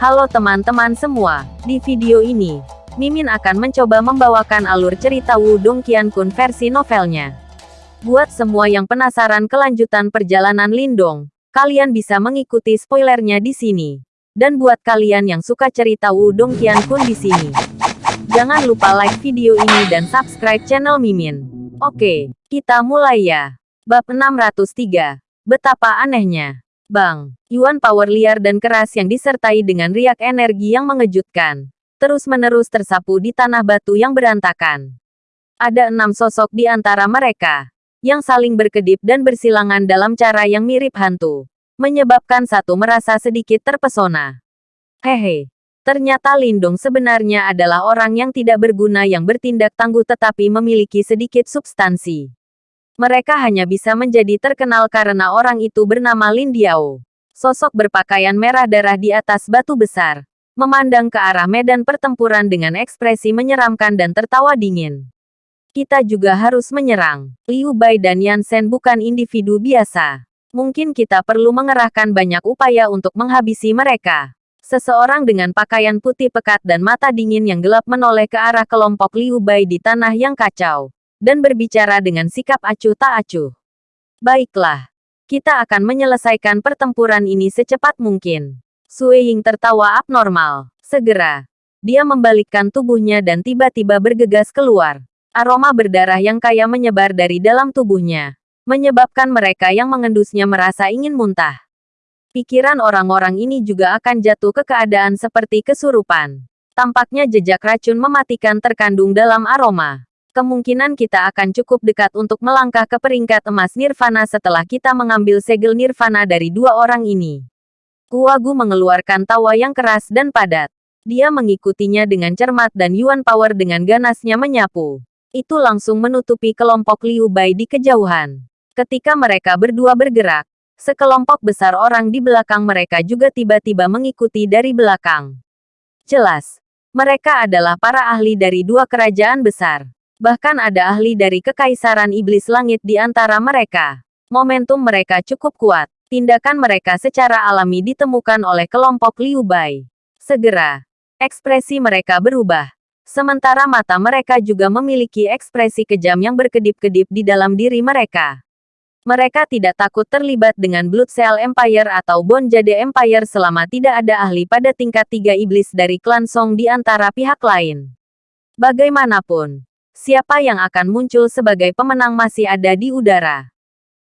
Halo teman-teman semua, di video ini, Mimin akan mencoba membawakan alur cerita Wudong Qiankun versi novelnya. Buat semua yang penasaran kelanjutan perjalanan Lindong, kalian bisa mengikuti spoilernya di sini. Dan buat kalian yang suka cerita Wudong Qiankun di sini, jangan lupa like video ini dan subscribe channel Mimin. Oke, kita mulai ya. Bab 603. Betapa anehnya. Bang, Yuan power liar dan keras yang disertai dengan riak energi yang mengejutkan. Terus-menerus tersapu di tanah batu yang berantakan. Ada enam sosok di antara mereka, yang saling berkedip dan bersilangan dalam cara yang mirip hantu. Menyebabkan satu merasa sedikit terpesona. Hehe, ternyata Lindung sebenarnya adalah orang yang tidak berguna yang bertindak tangguh tetapi memiliki sedikit substansi. Mereka hanya bisa menjadi terkenal karena orang itu bernama Lin Diao. Sosok berpakaian merah darah di atas batu besar. Memandang ke arah medan pertempuran dengan ekspresi menyeramkan dan tertawa dingin. Kita juga harus menyerang. Liu Bai dan Yan Shen bukan individu biasa. Mungkin kita perlu mengerahkan banyak upaya untuk menghabisi mereka. Seseorang dengan pakaian putih pekat dan mata dingin yang gelap menoleh ke arah kelompok Liu Bai di tanah yang kacau dan berbicara dengan sikap acuh tak acuh. Baiklah, kita akan menyelesaikan pertempuran ini secepat mungkin. Sui Ying tertawa abnormal. Segera, dia membalikkan tubuhnya dan tiba-tiba bergegas keluar. Aroma berdarah yang kaya menyebar dari dalam tubuhnya, menyebabkan mereka yang mengendusnya merasa ingin muntah. Pikiran orang-orang ini juga akan jatuh ke keadaan seperti kesurupan. Tampaknya jejak racun mematikan terkandung dalam aroma kemungkinan kita akan cukup dekat untuk melangkah ke peringkat emas nirvana setelah kita mengambil segel nirvana dari dua orang ini. Kuagu mengeluarkan tawa yang keras dan padat. Dia mengikutinya dengan cermat dan Yuan Power dengan ganasnya menyapu. Itu langsung menutupi kelompok Liu Bai di kejauhan. Ketika mereka berdua bergerak, sekelompok besar orang di belakang mereka juga tiba-tiba mengikuti dari belakang. Jelas, mereka adalah para ahli dari dua kerajaan besar. Bahkan ada ahli dari Kekaisaran Iblis Langit di antara mereka. Momentum mereka cukup kuat. Tindakan mereka secara alami ditemukan oleh kelompok Liu Bai. Segera, ekspresi mereka berubah. Sementara mata mereka juga memiliki ekspresi kejam yang berkedip-kedip di dalam diri mereka. Mereka tidak takut terlibat dengan Blood Cell Empire atau Bon Jade Empire selama tidak ada ahli pada tingkat tiga iblis dari klan Song di antara pihak lain. Bagaimanapun, siapa yang akan muncul sebagai pemenang masih ada di udara.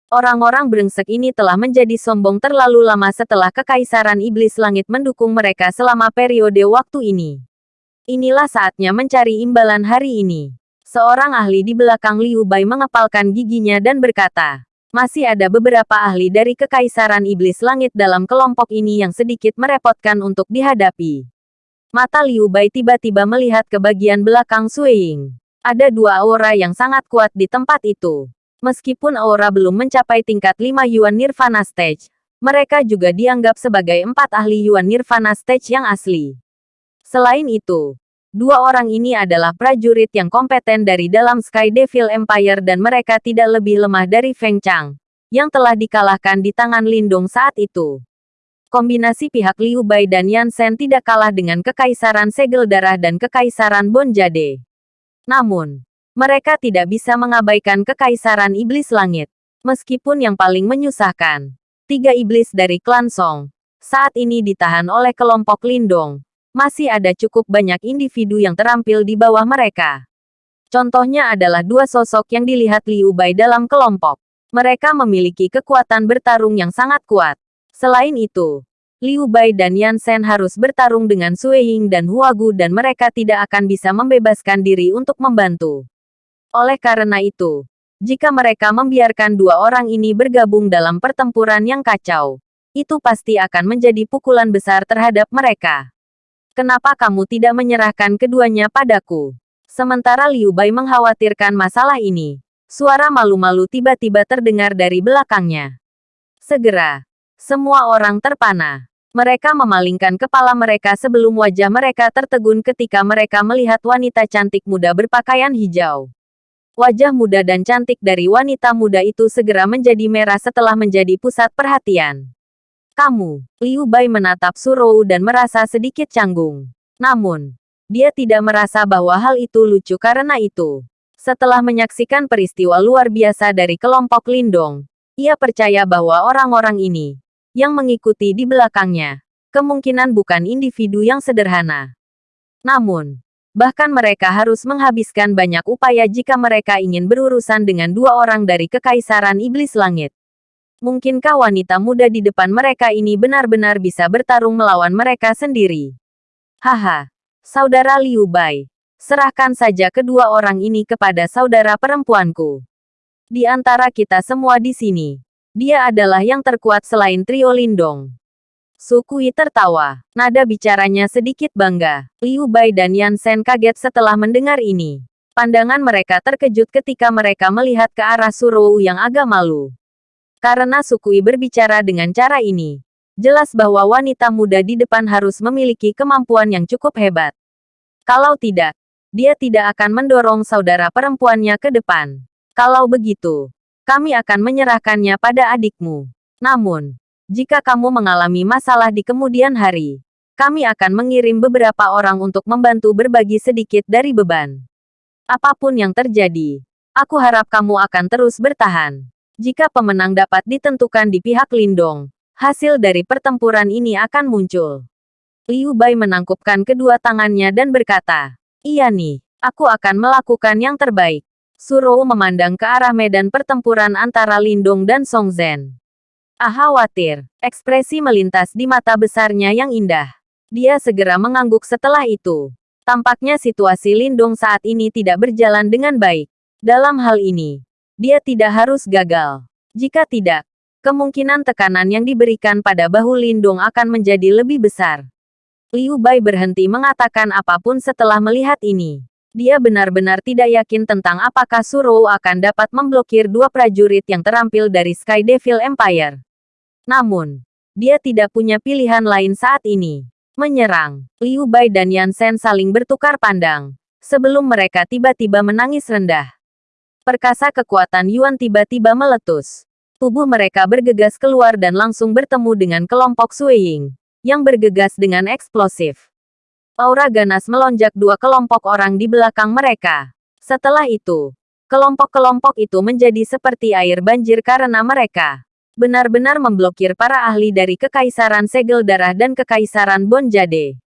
Orang-orang brengsek ini telah menjadi sombong terlalu lama setelah Kekaisaran Iblis Langit mendukung mereka selama periode waktu ini. Inilah saatnya mencari imbalan hari ini. Seorang ahli di belakang Liu Bai mengepalkan giginya dan berkata, masih ada beberapa ahli dari Kekaisaran Iblis Langit dalam kelompok ini yang sedikit merepotkan untuk dihadapi. Mata Liu Bai tiba-tiba melihat ke bagian belakang Ying. Ada dua aura yang sangat kuat di tempat itu. Meskipun aura belum mencapai tingkat 5 Yuan Nirvana Stage, mereka juga dianggap sebagai empat ahli Yuan Nirvana Stage yang asli. Selain itu, dua orang ini adalah prajurit yang kompeten dari dalam Sky Devil Empire dan mereka tidak lebih lemah dari Feng Chang, yang telah dikalahkan di tangan Lindung saat itu. Kombinasi pihak Liu Bai dan Yan Shen tidak kalah dengan Kekaisaran Segel Darah dan Kekaisaran Bon Jade. Namun, mereka tidak bisa mengabaikan kekaisaran iblis langit. Meskipun yang paling menyusahkan, tiga iblis dari klan Song, saat ini ditahan oleh kelompok Lindong. Masih ada cukup banyak individu yang terampil di bawah mereka. Contohnya adalah dua sosok yang dilihat Liu Bai dalam kelompok. Mereka memiliki kekuatan bertarung yang sangat kuat. Selain itu, Liu Bai dan Yan Shen harus bertarung dengan Sui Ying dan Huagu dan mereka tidak akan bisa membebaskan diri untuk membantu. Oleh karena itu, jika mereka membiarkan dua orang ini bergabung dalam pertempuran yang kacau, itu pasti akan menjadi pukulan besar terhadap mereka. Kenapa kamu tidak menyerahkan keduanya padaku? Sementara Liu Bai mengkhawatirkan masalah ini, suara malu-malu tiba-tiba terdengar dari belakangnya. Segera, semua orang terpana. Mereka memalingkan kepala mereka sebelum wajah mereka tertegun ketika mereka melihat wanita cantik muda berpakaian hijau. Wajah muda dan cantik dari wanita muda itu segera menjadi merah setelah menjadi pusat perhatian. Kamu, Liu Bai menatap Surou dan merasa sedikit canggung. Namun, dia tidak merasa bahwa hal itu lucu karena itu. Setelah menyaksikan peristiwa luar biasa dari kelompok Lindong, ia percaya bahwa orang-orang ini, yang mengikuti di belakangnya, kemungkinan bukan individu yang sederhana. Namun, bahkan mereka harus menghabiskan banyak upaya jika mereka ingin berurusan dengan dua orang dari Kekaisaran Iblis Langit. Mungkinkah wanita muda di depan mereka ini benar-benar bisa bertarung melawan mereka sendiri? Haha, saudara Liu Bai, serahkan saja kedua orang ini kepada saudara perempuanku. Di antara kita semua di sini, dia adalah yang terkuat selain trio Lindong. Sukui tertawa, nada bicaranya sedikit bangga. Liu Bai dan Yan Sen kaget setelah mendengar ini. Pandangan mereka terkejut ketika mereka melihat ke arah Surou yang agak malu. Karena Sukui berbicara dengan cara ini, jelas bahwa wanita muda di depan harus memiliki kemampuan yang cukup hebat. Kalau tidak, dia tidak akan mendorong saudara perempuannya ke depan. Kalau begitu, kami akan menyerahkannya pada adikmu. Namun, jika kamu mengalami masalah di kemudian hari, kami akan mengirim beberapa orang untuk membantu berbagi sedikit dari beban. Apa pun yang terjadi, aku harap kamu akan terus bertahan. Jika pemenang dapat ditentukan di pihak Lindong, hasil dari pertempuran ini akan muncul. Liu Bai menangkupkan kedua tangannya dan berkata, Iya nih, aku akan melakukan yang terbaik. Surou memandang ke arah medan pertempuran antara Lindong dan Song Zhen. Ah khawatir, ekspresi melintas di mata besarnya yang indah. Dia segera mengangguk setelah itu. Tampaknya situasi Lindong saat ini tidak berjalan dengan baik. Dalam hal ini, dia tidak harus gagal. Jika tidak, kemungkinan tekanan yang diberikan pada bahu Lindung akan menjadi lebih besar. Liu Bai berhenti mengatakan apa pun setelah melihat ini. Dia benar-benar tidak yakin tentang apakah Surou akan dapat memblokir dua prajurit yang terampil dari Sky Devil Empire. Namun, dia tidak punya pilihan lain saat ini. Menyerang, Liu Bai dan Yan Sen saling bertukar pandang. Sebelum mereka tiba-tiba menangis rendah. Perkasa kekuatan Yuan tiba-tiba meletus. Tubuh mereka bergegas keluar dan langsung bertemu dengan kelompok Suiying, yang bergegas dengan eksplosif. Aura ganas melonjak dua kelompok orang di belakang mereka. Setelah itu, kelompok-kelompok itu menjadi seperti air banjir karena mereka benar-benar memblokir para ahli dari Kekaisaran Segel Darah dan Kekaisaran Bonjade.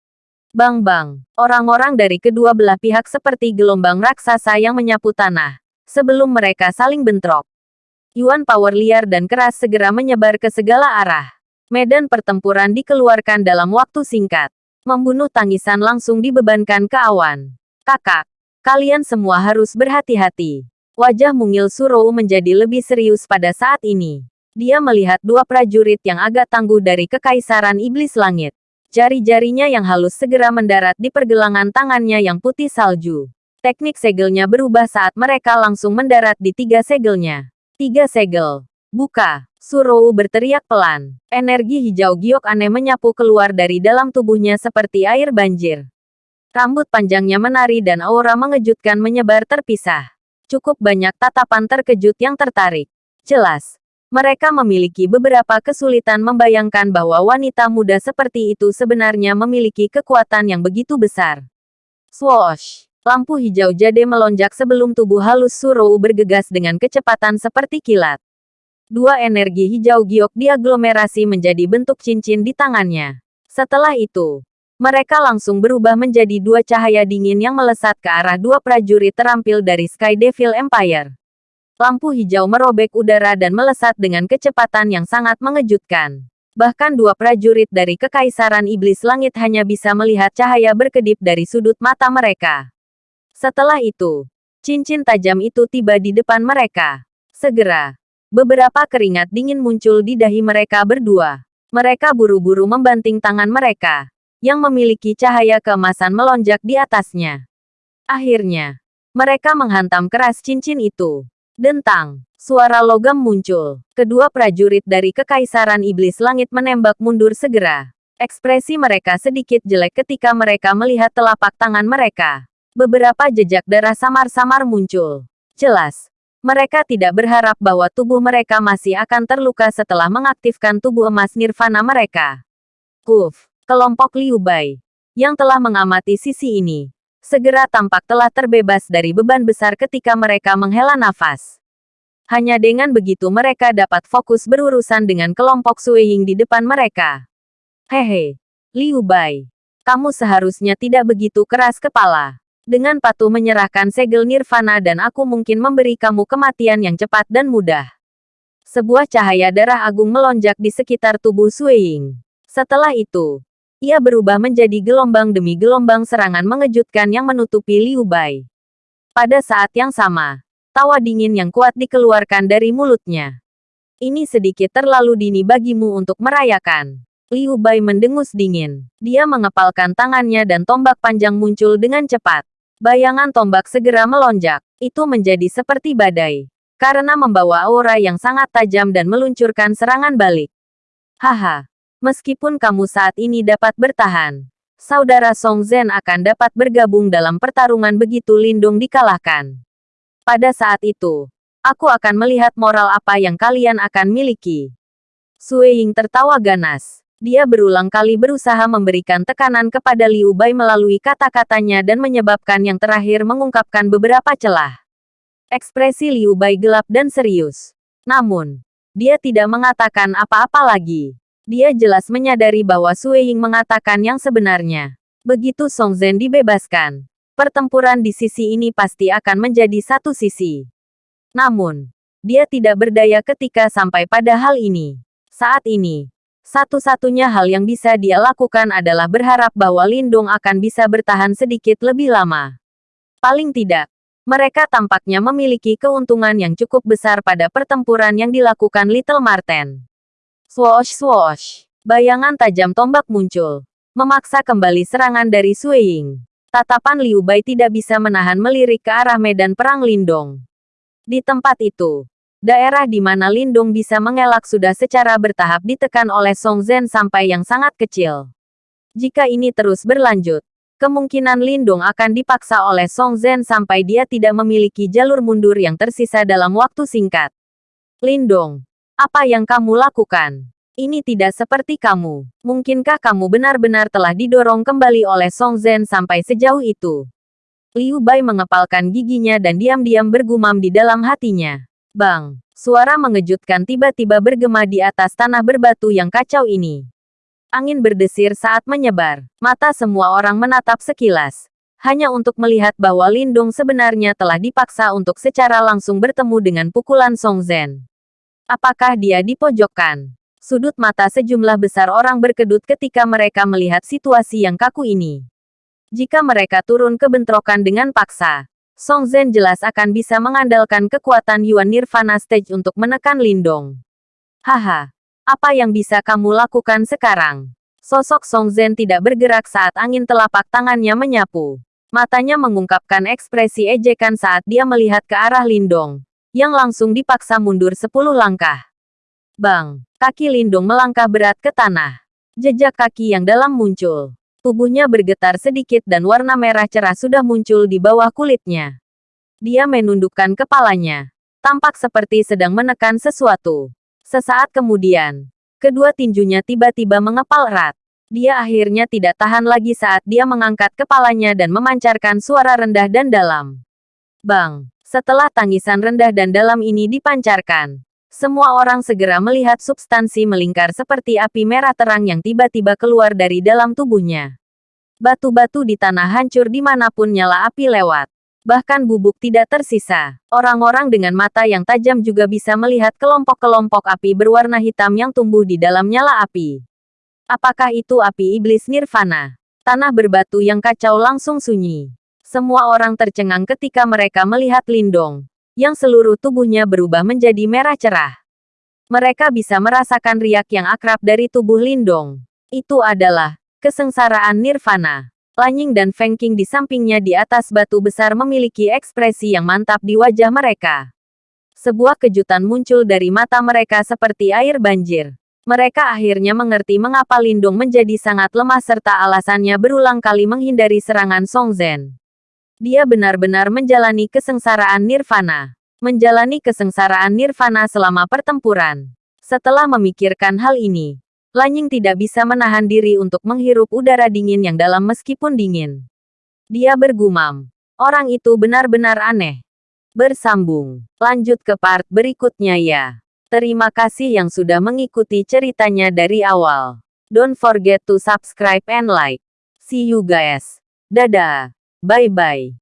Bang-bang, orang-orang dari kedua belah pihak seperti gelombang raksasa yang menyapu tanah sebelum mereka saling bentrok. Yuan power liar dan keras segera menyebar ke segala arah. Medan pertempuran dikeluarkan dalam waktu singkat. Membunuh tangisan langsung dibebankan ke awan. Kakak, kalian semua harus berhati-hati. Wajah mungil Surou menjadi lebih serius pada saat ini. Dia melihat dua prajurit yang agak tangguh dari Kekaisaran Iblis Langit. Jari-jarinya yang halus segera mendarat di pergelangan tangannya yang putih salju. Teknik segelnya berubah saat mereka langsung mendarat di tiga segelnya. Tiga segel. Buka. Surou berteriak pelan. Energi hijau giok aneh menyapu keluar dari dalam tubuhnya seperti air banjir. Rambut panjangnya menari dan aura mengejutkan menyebar terpisah. Cukup banyak tatapan terkejut yang tertarik. Jelas, mereka memiliki beberapa kesulitan membayangkan bahwa wanita muda seperti itu sebenarnya memiliki kekuatan yang begitu besar. Swoosh! Lampu hijau jade melonjak sebelum tubuh halus Surou bergegas dengan kecepatan seperti kilat. Dua energi hijau giok diaglomerasi menjadi bentuk cincin di tangannya. Setelah itu, mereka langsung berubah menjadi dua cahaya dingin yang melesat ke arah dua prajurit terampil dari Sky Devil Empire. Lampu hijau merobek udara dan melesat dengan kecepatan yang sangat mengejutkan. Bahkan dua prajurit dari Kekaisaran Iblis Langit hanya bisa melihat cahaya berkedip dari sudut mata mereka. Setelah itu, cincin tajam itu tiba di depan mereka. Segera, beberapa keringat dingin muncul di dahi mereka berdua. Mereka buru-buru membanting tangan mereka, yang memiliki cahaya keemasan melonjak di atasnya. Akhirnya, mereka menghantam keras cincin itu. Dentang, suara logam muncul. Kedua prajurit dari Kekaisaran Iblis Langit menembak mundur segera. Ekspresi mereka sedikit jelek ketika mereka melihat telapak tangan mereka. Beberapa jejak darah samar-samar muncul. Jelas, Mereka tidak berharap bahwa tubuh mereka masih akan terluka setelah mengaktifkan tubuh emas nirvana mereka. Uf, kelompok Liu Bai, yang telah mengamati sisi ini, segera tampak telah terbebas dari beban besar ketika mereka menghela nafas. Hanya dengan begitu mereka dapat fokus berurusan dengan kelompok Suiying di depan mereka. Hehe, Liu Bai, kamu seharusnya tidak begitu keras kepala. Dengan patuh menyerahkan segel nirvana dan aku mungkin memberi kamu kematian yang cepat dan mudah. Sebuah cahaya darah agung melonjak di sekitar tubuh Suiying. Setelah itu, ia berubah menjadi gelombang demi gelombang serangan mengejutkan yang menutupi Liu Bai. Pada saat yang sama, tawa dingin yang kuat dikeluarkan dari mulutnya. Ini sedikit terlalu dini bagimu untuk merayakan. Liu Bai mendengus dingin. Dia mengepalkan tangannya dan tombak panjang muncul dengan cepat. Bayangan tombak segera melonjak. Itu menjadi seperti badai. Karena membawa aura yang sangat tajam dan meluncurkan serangan balik. Haha. Meskipun kamu saat ini dapat bertahan, saudara Song Zhen akan dapat bergabung dalam pertarungan begitu Lindung dikalahkan. Pada saat itu, aku akan melihat moral apa yang kalian akan miliki. Sue Ying tertawa ganas. Dia berulang kali berusaha memberikan tekanan kepada Liu Bai melalui kata-katanya dan menyebabkan yang terakhir mengungkapkan beberapa celah. Ekspresi Liu Bai gelap dan serius. Namun, dia tidak mengatakan apa-apa lagi. Dia jelas menyadari bahwa Sue Ying mengatakan yang sebenarnya. Begitu Song Zhen dibebaskan, pertempuran di sisi ini pasti akan menjadi satu sisi. Namun, dia tidak berdaya ketika sampai pada hal ini. Saat ini, satu-satunya hal yang bisa dia lakukan adalah berharap bahwa Lindung akan bisa bertahan sedikit lebih lama. Paling tidak, mereka tampaknya memiliki keuntungan yang cukup besar pada pertempuran yang dilakukan Little Marten. Swoosh swoosh, bayangan tajam tombak muncul, memaksa kembali serangan dari Suiying. Tatapan Liu Bai tidak bisa menahan melirik ke arah medan perang Lindong. Di tempat itu, Daerah di mana Lindung bisa mengelak sudah secara bertahap ditekan oleh Song Zhen sampai yang sangat kecil. Jika ini terus berlanjut, kemungkinan Lindung akan dipaksa oleh Song Zhen sampai dia tidak memiliki jalur mundur yang tersisa dalam waktu singkat. Lindung, apa yang kamu lakukan? Ini tidak seperti kamu. Mungkinkah kamu benar-benar telah didorong kembali oleh Song Zhen sampai sejauh itu? Liu Bai mengepalkan giginya dan diam-diam bergumam di dalam hatinya. Bang! Suara mengejutkan tiba-tiba bergema di atas tanah berbatu yang kacau ini. Angin berdesir saat menyebar. Mata semua orang menatap sekilas. Hanya untuk melihat bahwa Lindung sebenarnya telah dipaksa untuk secara langsung bertemu dengan pukulan Song Zhen. Apakah dia dipojokkan? Sudut mata sejumlah besar orang berkedut ketika mereka melihat situasi yang kaku ini. Jika mereka turun ke bentrokan dengan paksa, Song Zhen jelas akan bisa mengandalkan kekuatan Yuan Nirvana Stage untuk menekan Lindong. Haha, apa yang bisa kamu lakukan sekarang? Sosok Song Zhen tidak bergerak saat angin telapak tangannya menyapu. Matanya mengungkapkan ekspresi ejekan saat dia melihat ke arah Lindong, yang langsung dipaksa mundur sepuluh langkah. Bang, kaki Lindong melangkah berat ke tanah. Jejak kaki yang dalam muncul. Tubuhnya bergetar sedikit dan warna merah cerah sudah muncul di bawah kulitnya. Dia menundukkan kepalanya. Tampak seperti sedang menekan sesuatu. Sesaat kemudian, kedua tinjunya tiba-tiba mengepal erat. Dia akhirnya tidak tahan lagi saat dia mengangkat kepalanya dan memancarkan suara rendah dan dalam. Bang! Setelah tangisan rendah dan dalam ini dipancarkan, semua orang segera melihat substansi melingkar seperti api merah terang yang tiba-tiba keluar dari dalam tubuhnya. Batu-batu di tanah hancur di mana pun nyala api lewat. Bahkan bubuk tidak tersisa. Orang-orang dengan mata yang tajam juga bisa melihat kelompok-kelompok api berwarna hitam yang tumbuh di dalam nyala api. Apakah itu api iblis nirvana? Tanah berbatu yang kacau langsung sunyi. Semua orang tercengang ketika mereka melihat Lindong, yang seluruh tubuhnya berubah menjadi merah cerah. Mereka bisa merasakan riak yang akrab dari tubuh Lindong. Itu adalah kesengsaraan nirvana. Lanying dan Feng Qing di sampingnya di atas batu besar memiliki ekspresi yang mantap di wajah mereka. Sebuah kejutan muncul dari mata mereka seperti air banjir. Mereka akhirnya mengerti mengapa Lindung menjadi sangat lemah serta alasannya berulang kali menghindari serangan Song Zhen. Dia benar-benar menjalani kesengsaraan nirvana. menjalani kesengsaraan nirvana selama pertempuran. Setelah memikirkan hal ini, Lanying tidak bisa menahan diri untuk menghirup udara dingin yang dalam meskipun dingin. Dia bergumam, orang itu benar-benar aneh. Bersambung, lanjut ke part berikutnya ya. Terima kasih yang sudah mengikuti ceritanya dari awal. Don't forget to subscribe and like. See you guys. Dadah. Bye-bye.